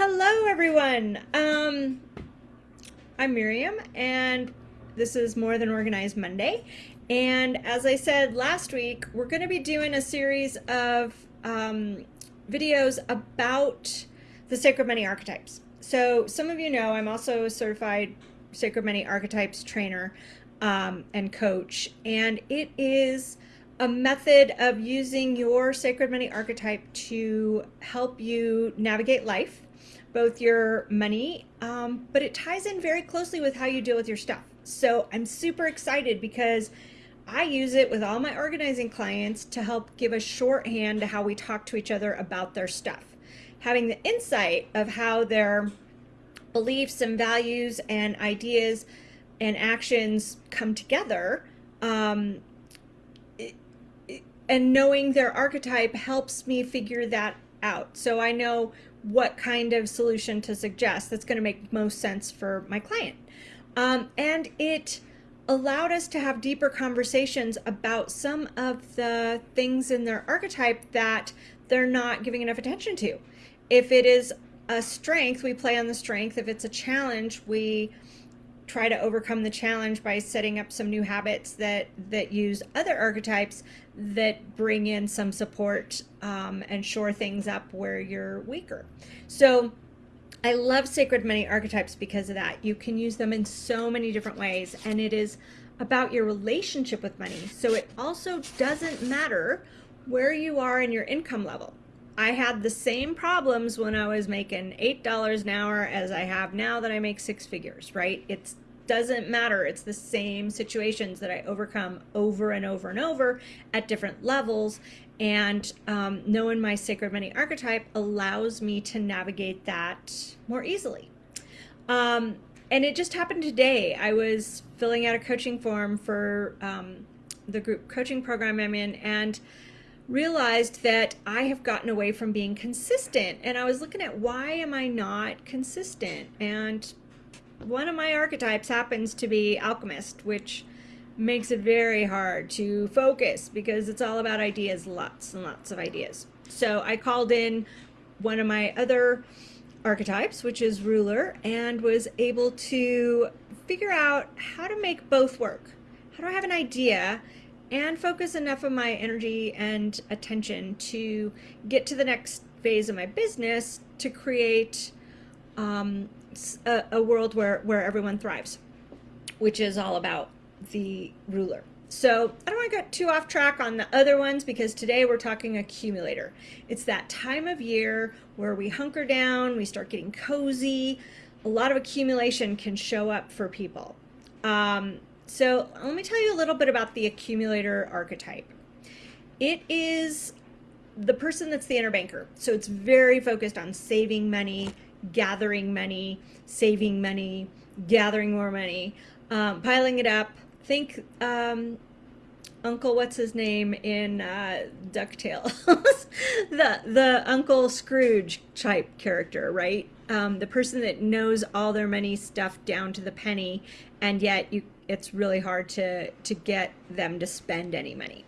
Hello, everyone. Um, I'm Miriam, and this is More Than Organized Monday. And as I said last week, we're going to be doing a series of um, videos about the Sacred Money Archetypes. So some of you know I'm also a certified Sacred Money Archetypes trainer um, and coach, and it is a method of using your sacred money archetype to help you navigate life, both your money, um, but it ties in very closely with how you deal with your stuff. So I'm super excited because I use it with all my organizing clients to help give a shorthand to how we talk to each other about their stuff. Having the insight of how their beliefs and values and ideas and actions come together um, and knowing their archetype helps me figure that out. So I know what kind of solution to suggest that's going to make most sense for my client. Um, and it allowed us to have deeper conversations about some of the things in their archetype that they're not giving enough attention to. If it is a strength, we play on the strength. If it's a challenge, we try to overcome the challenge by setting up some new habits that that use other archetypes that bring in some support um, and shore things up where you're weaker. So I love sacred money archetypes because of that. You can use them in so many different ways and it is about your relationship with money. So it also doesn't matter where you are in your income level I had the same problems when I was making $8 an hour as I have now that I make six figures, right? It doesn't matter. It's the same situations that I overcome over and over and over at different levels. And um, knowing my sacred money archetype allows me to navigate that more easily. Um, and it just happened today. I was filling out a coaching form for um, the group coaching program I'm in, and realized that I have gotten away from being consistent. And I was looking at why am I not consistent? And one of my archetypes happens to be alchemist, which makes it very hard to focus because it's all about ideas, lots and lots of ideas. So I called in one of my other archetypes, which is ruler, and was able to figure out how to make both work. How do I have an idea and focus enough of my energy and attention to get to the next phase of my business to create um, a, a world where, where everyone thrives, which is all about the ruler. So I don't want to get too off track on the other ones because today we're talking accumulator. It's that time of year where we hunker down, we start getting cozy. A lot of accumulation can show up for people. Um, so let me tell you a little bit about the accumulator archetype. It is the person that's the inner banker. So it's very focused on saving money, gathering money, saving money, gathering more money, um, piling it up. Think um, Uncle, what's his name in uh, DuckTales? the the Uncle Scrooge type character, right? Um, the person that knows all their money stuff down to the penny, and yet you it's really hard to, to get them to spend any money.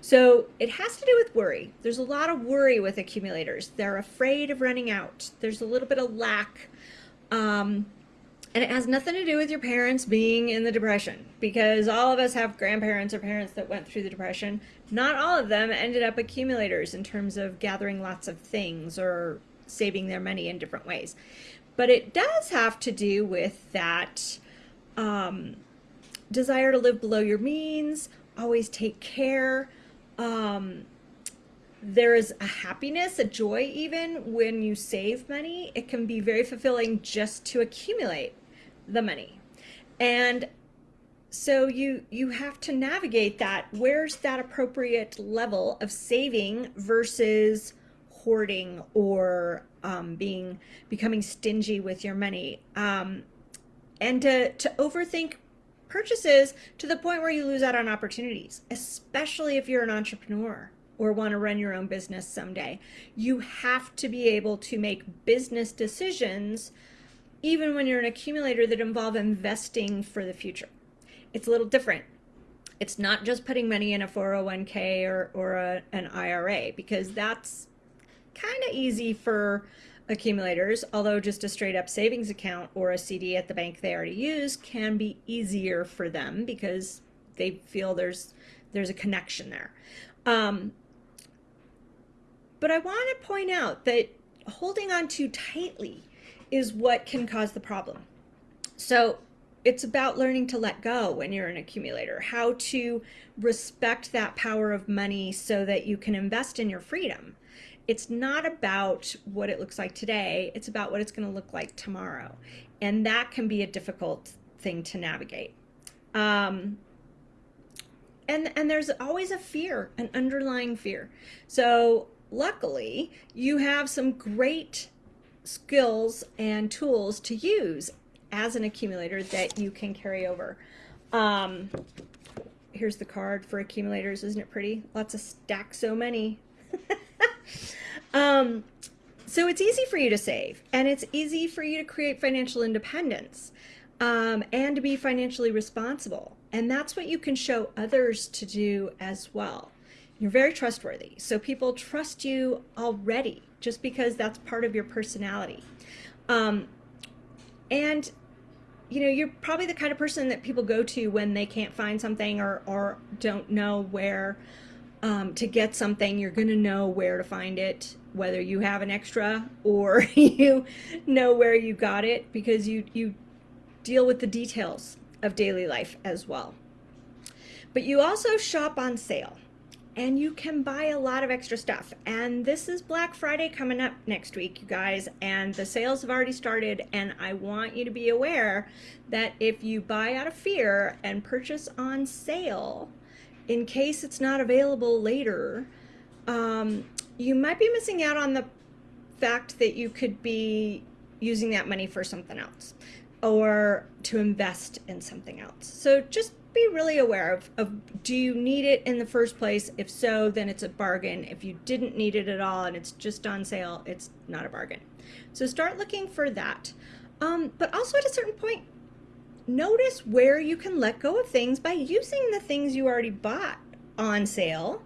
So it has to do with worry. There's a lot of worry with accumulators. They're afraid of running out. There's a little bit of lack. Um, and it has nothing to do with your parents being in the depression because all of us have grandparents or parents that went through the depression. Not all of them ended up accumulators in terms of gathering lots of things or saving their money in different ways. But it does have to do with that um, desire to live below your means, always take care. Um, there is a happiness, a joy even when you save money. It can be very fulfilling just to accumulate the money. And so you you have to navigate that. Where's that appropriate level of saving versus hoarding or um, being becoming stingy with your money? Um, and to, to overthink purchases to the point where you lose out on opportunities, especially if you're an entrepreneur or want to run your own business someday. You have to be able to make business decisions even when you're an accumulator that involve investing for the future. It's a little different. It's not just putting money in a 401k or, or a, an IRA because that's kind of easy for accumulators, although just a straight up savings account or a CD at the bank they already use can be easier for them because they feel there's there's a connection there. Um, but I want to point out that holding on too tightly is what can cause the problem. So it's about learning to let go when you're an accumulator, how to respect that power of money so that you can invest in your freedom. It's not about what it looks like today, it's about what it's going to look like tomorrow. And that can be a difficult thing to navigate. Um, and, and there's always a fear, an underlying fear. So luckily, you have some great skills and tools to use as an accumulator that you can carry over. Um, here's the card for accumulators. Isn't it pretty? Lots of stacks, so many. um, so it's easy for you to save and it's easy for you to create financial independence um, and to be financially responsible. And that's what you can show others to do as well. You're very trustworthy. So people trust you already just because that's part of your personality. Um, and you know, you're probably the kind of person that people go to when they can't find something or, or don't know where um, to get something. You're going to know where to find it, whether you have an extra or you know where you got it because you, you deal with the details of daily life as well. But you also shop on sale and you can buy a lot of extra stuff. And this is Black Friday coming up next week, you guys, and the sales have already started. And I want you to be aware that if you buy out of fear and purchase on sale, in case it's not available later, um, you might be missing out on the fact that you could be using that money for something else or to invest in something else. So just be really aware of, of do you need it in the first place? If so, then it's a bargain. If you didn't need it at all and it's just on sale, it's not a bargain. So start looking for that. Um, but also at a certain point, notice where you can let go of things by using the things you already bought on sale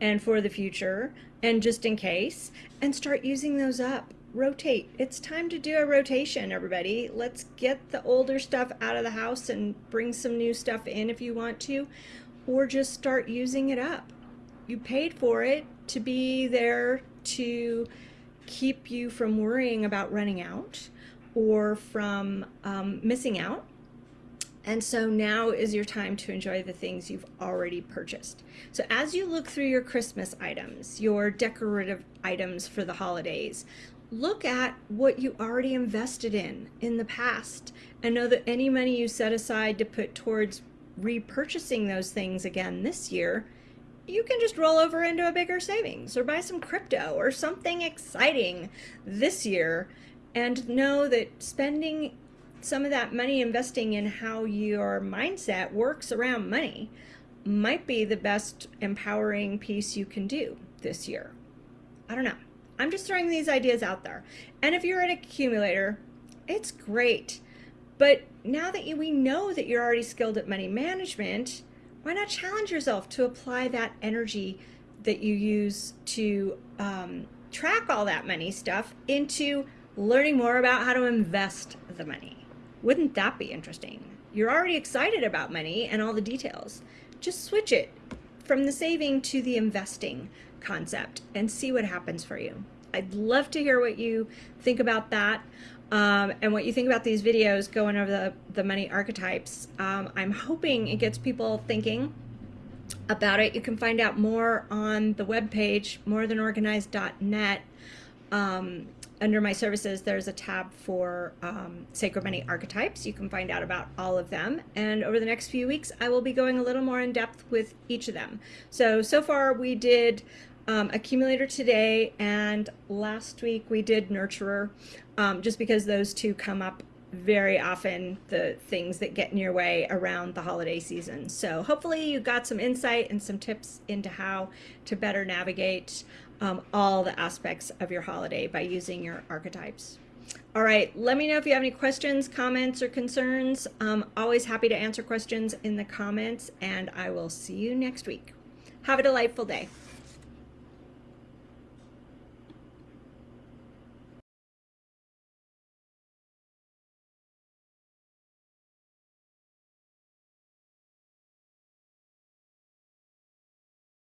and for the future and just in case and start using those up rotate. It's time to do a rotation, everybody. Let's get the older stuff out of the house and bring some new stuff in if you want to, or just start using it up. You paid for it to be there to keep you from worrying about running out or from um, missing out. And so now is your time to enjoy the things you've already purchased. So as you look through your Christmas items, your decorative items for the holidays, look at what you already invested in in the past and know that any money you set aside to put towards repurchasing those things again this year, you can just roll over into a bigger savings or buy some crypto or something exciting this year and know that spending some of that money investing in how your mindset works around money might be the best empowering piece you can do this year. I don't know. I'm just throwing these ideas out there. And if you're an accumulator, it's great. But now that you, we know that you're already skilled at money management, why not challenge yourself to apply that energy that you use to um, track all that money stuff into learning more about how to invest the money? Wouldn't that be interesting? You're already excited about money and all the details. Just switch it from the saving to the investing concept and see what happens for you. I'd love to hear what you think about that um, and what you think about these videos going over the, the money archetypes. Um, I'm hoping it gets people thinking about it. You can find out more on the webpage, morethanorganized.net. Um, under my services, there's a tab for um, Sacred Money Archetypes. You can find out about all of them. And over the next few weeks, I will be going a little more in depth with each of them. So, so far we did um, accumulator today and last week we did nurturer um, just because those two come up very often the things that get in your way around the holiday season so hopefully you got some insight and some tips into how to better navigate um, all the aspects of your holiday by using your archetypes. All right let me know if you have any questions comments or concerns. I'm always happy to answer questions in the comments and I will see you next week. Have a delightful day